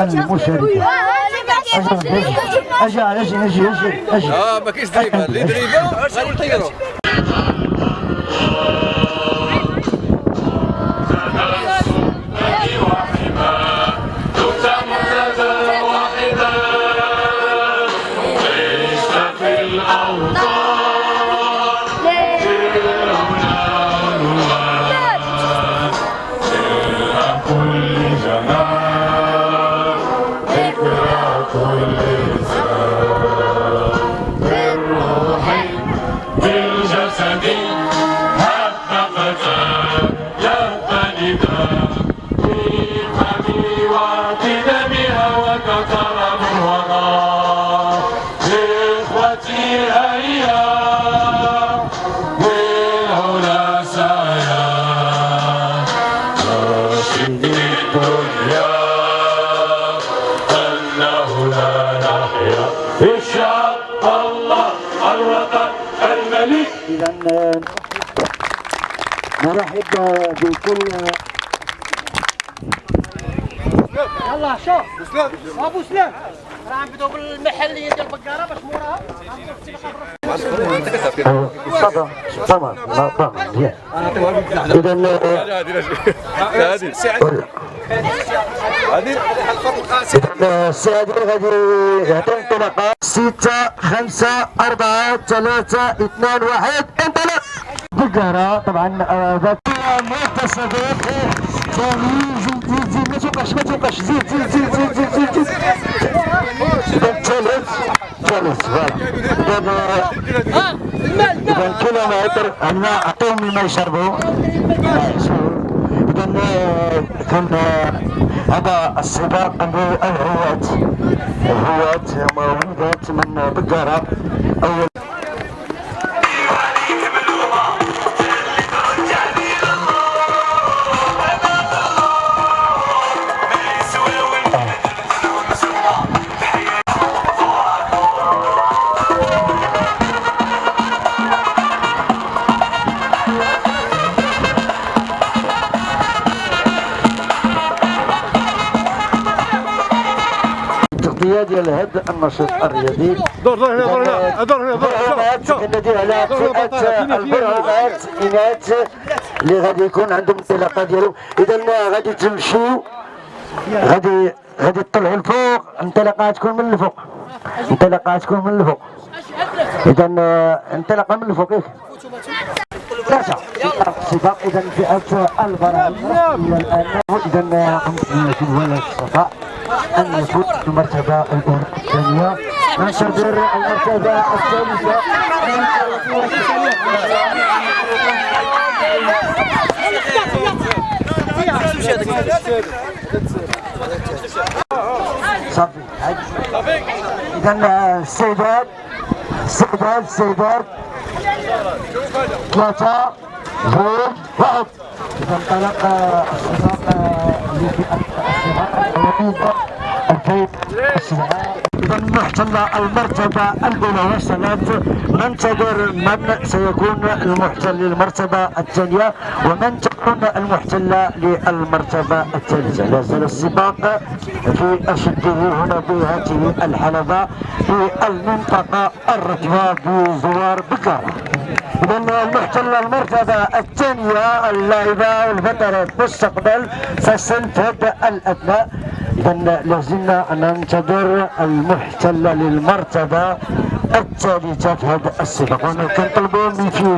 المشاركة أجي أجي أجي أجي أجي آه ما كاينش دريبه اللي دريبه غادي نطيروا بالجسد حققت يبتلد في فمي واعتدامها وكثر من وراء إخوتي هيا بالعلا سعيا راشد الدنيا أنه لا نحيا إشاء اذا نرحب بكل يلا شوف ابو سلام راه بدو بالمحليه ديال البقاره باش موراها اذا هذه هذه السادة غادي تنطلق ستة خمسة أربعة ثلاثة اثنان واحد. انطلق! بقرة طبعا آه، ذات متصدر ثاني زيد زيد زيد ما توقعش ما توقعش زيد زيد زيد زيد زيد زيد زيد ثالث ثالث فوالا إذا كيلومتر عندنا أعطيهم الماء يشربوا. كان هذا السباق للهواة الهواة مولودات من بقرة. أول التغطية ديال هذا النشاط الرياضي دور دور هنا دور هنا دور هنا دور برهانات كندير على فئة البرهانات إناث اللي غادي يكون عندهم الانطلاقة ديالو إذا غادي تمشيو غادي غادي تطلعوا لفوق الانطلاقة تكون من الفوق الانطلاقة تكون من الفوق إذا انطلاقة من الفوق ياك ثلاثة السباق إذا فئة البرهانات إلى الآن إذا في الولد الصفاء أن يفوز المرتبة الثانية. ننتظر المرتبة الثالثة. صافي إذا السيدات السيدات السيدات ثلاثة جوج واحد إذا انطلق السباق لفئة السباق إذا محتل المرتبة الأولى وصلت ننتظر من سيكون المحتل للمرتبة الثانية ومن تكون المحتلة للمرتبة الثالثة لا زال السباق في أشده هنا بهذه الحلبة في المنطقة الرطبة بزوار بكارة إذا المحتل المرتبة الثانية اللاعبة والبطلة المستقبل فسنفد الأبناء. إذا لازلنا ننتظر المحتل للمرتبة الثالثة في هذا السباق كنطلبوا من فيه